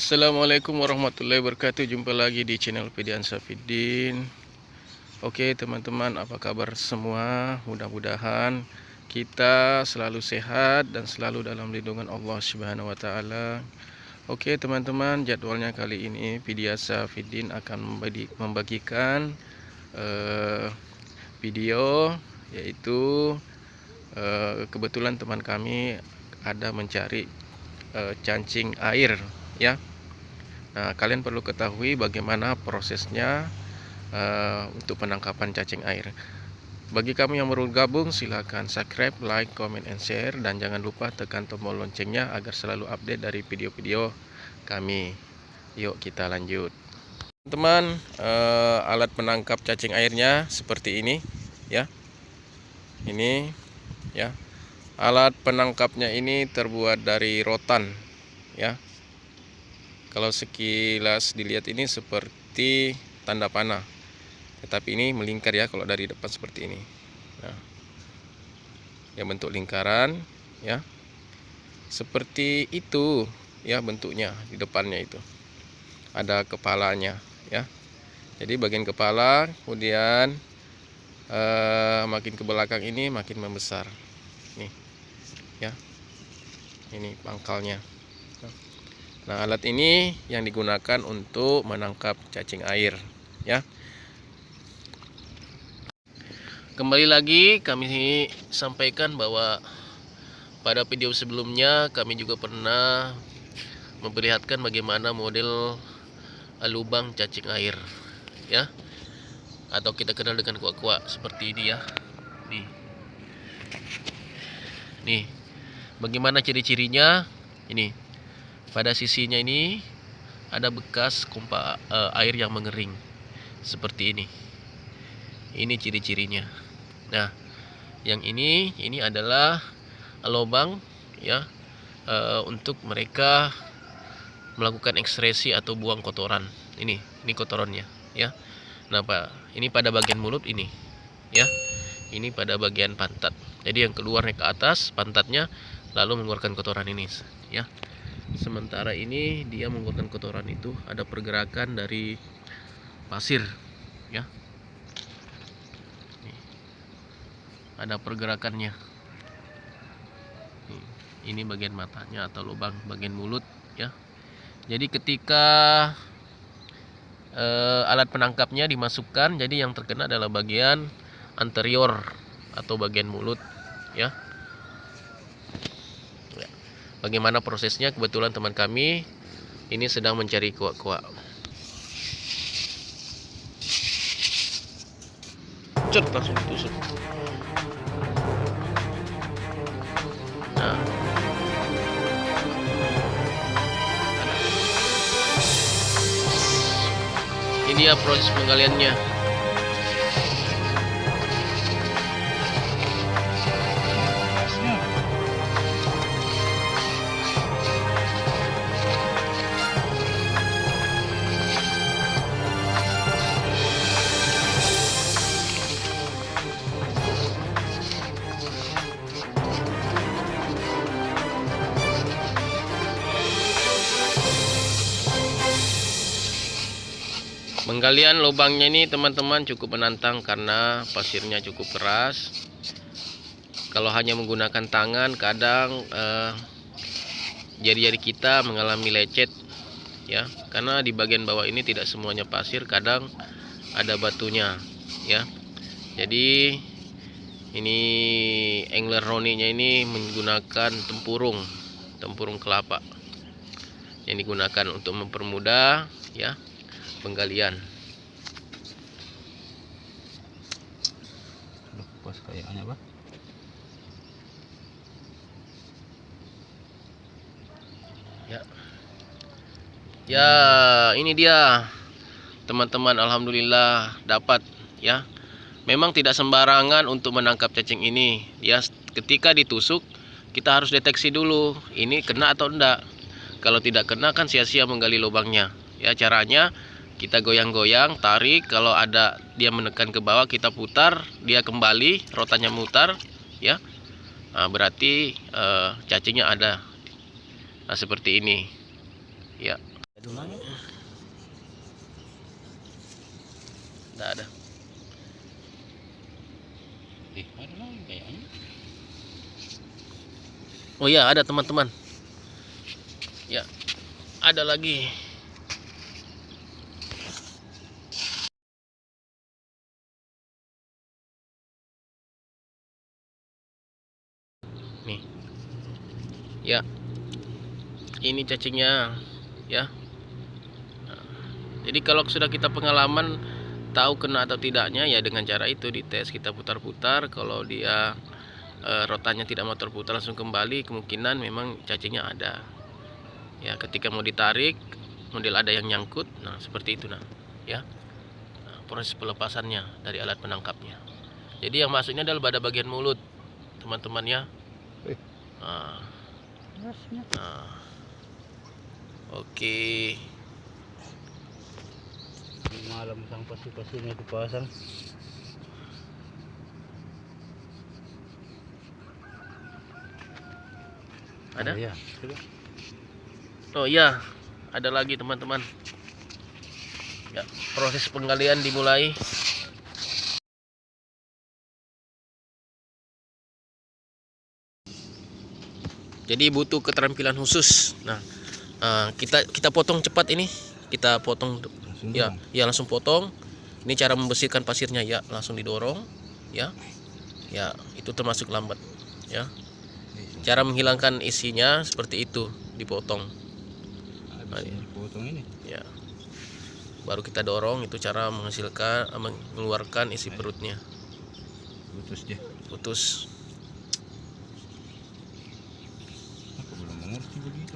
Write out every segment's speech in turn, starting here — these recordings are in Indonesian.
Assalamualaikum warahmatullahi wabarakatuh. Jumpa lagi di channel Pedian Safidin. Oke teman-teman apa kabar semua? Mudah-mudahan kita selalu sehat dan selalu dalam lindungan Allah Subhanahu Wa Taala. Oke teman-teman jadwalnya kali ini Pedian Safidin akan membagikan uh, video Yaitu uh, kebetulan teman kami ada mencari uh, cancing air ya Nah kalian perlu ketahui bagaimana prosesnya uh, untuk penangkapan cacing air. Bagi kamu yang baru gabung silahkan subscribe, like, comment, and share dan jangan lupa tekan tombol loncengnya agar selalu update dari video-video kami. Yuk kita lanjut. Teman uh, alat penangkap cacing airnya seperti ini ya. Ini ya. Alat penangkapnya ini terbuat dari rotan ya kalau sekilas dilihat ini seperti tanda panah. Tetapi ini melingkar ya kalau dari depan seperti ini. Nah, yang bentuk lingkaran ya. Seperti itu ya bentuknya di depannya itu. Ada kepalanya ya. Jadi bagian kepala kemudian eh, makin ke belakang ini makin membesar. Nih ya. Ini pangkalnya alat ini yang digunakan untuk menangkap cacing air, ya. Kembali lagi kami sampaikan bahwa pada video sebelumnya kami juga pernah memperlihatkan bagaimana model lubang cacing air, ya. Atau kita kenal dengan kuak-kuak seperti ini ya. Nih. Nih. Bagaimana ciri-cirinya? Ini pada sisinya ini ada bekas kompa uh, air yang mengering seperti ini. Ini ciri-cirinya. Nah yang ini ini adalah lubang ya uh, untuk mereka melakukan ekskresi atau buang kotoran. Ini ini kotorannya ya. Nah pak ini pada bagian mulut ini ya. Ini pada bagian pantat. Jadi yang keluar ke atas pantatnya lalu mengeluarkan kotoran ini ya sementara ini dia mengeluarkan kotoran itu ada pergerakan dari pasir ya. Ada pergerakannya. Ini bagian matanya atau lubang bagian mulut ya. Jadi ketika eh, alat penangkapnya dimasukkan jadi yang terkena adalah bagian anterior atau bagian mulut ya bagaimana prosesnya? Kebetulan teman kami ini sedang mencari kuak-kuak. Cut langsung ditusuk. Nah. Ini dia proses penggaliannya Penggalian lubangnya ini teman-teman cukup menantang karena pasirnya cukup keras. Kalau hanya menggunakan tangan kadang eh, jari-jari eh, kita mengalami lecet ya. Karena di bagian bawah ini tidak semuanya pasir kadang ada batunya ya. Jadi ini angler roninya ini menggunakan tempurung tempurung kelapa yang digunakan untuk mempermudah ya penggalian. Pas kayaknya apa ya. Ya ini dia. Teman-teman alhamdulillah dapat ya. Memang tidak sembarangan untuk menangkap cacing ini. Ya ketika ditusuk kita harus deteksi dulu ini kena atau enggak. Kalau tidak kena kan sia-sia menggali lubangnya. Ya caranya kita goyang-goyang tarik kalau ada dia menekan ke bawah kita putar dia kembali rotanya mutar ya nah, berarti uh, cacingnya ada nah, seperti ini ya Tidak ada. Oh iya ada teman-teman. Ya ada lagi. Nih. Ya. Ini cacingnya ya. Nah, Jadi kalau sudah kita pengalaman tahu kena atau tidaknya ya dengan cara itu dites kita putar-putar. Kalau dia eh, rotannya tidak mau terputar langsung kembali kemungkinan memang cacingnya ada. Ya ketika mau ditarik model ada yang nyangkut. Nah seperti itu nah ya. Nah, proses pelepasannya dari alat penangkapnya. Jadi yang masuknya adalah pada bagian mulut teman-teman ya. Eh. nah, nah. Oke Malam sang pasti-pastinya dipasang. ada Iya. Coba. oh iya ada lagi teman-teman ya proses penggalian dimulai jadi butuh keterampilan khusus nah eh, kita kita potong cepat ini. Kita potong Langsung ya dong. ya langsung potong. Ini cara membersihkan pasirnya ya. Langsung didorong ya. Ya itu termasuk lambat ya. Cara menghilangkan isinya seperti itu dipotong. Habis ini potong ini. ya. Baru kita dorong itu cara menghasilkan eh, mengeluarkan isi perutnya. Putus dia. putus. Aku belum mengerti begitu.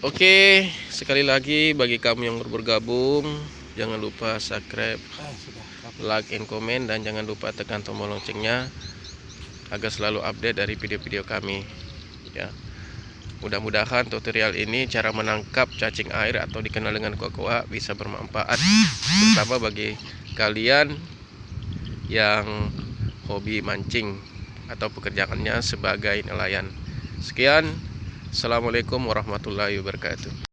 Oke sekali lagi bagi kamu yang baru bergabung jangan lupa subscribe like and comment dan jangan lupa tekan tombol loncengnya agar selalu update dari video-video kami ya. Mudah-mudahan tutorial ini cara menangkap cacing air atau dikenal dengan kokoa bisa bermanfaat terutama bagi kalian yang hobi mancing atau pekerjaannya sebagai nelayan. Sekian assalamualaikum warahmatullahi wabarakatuh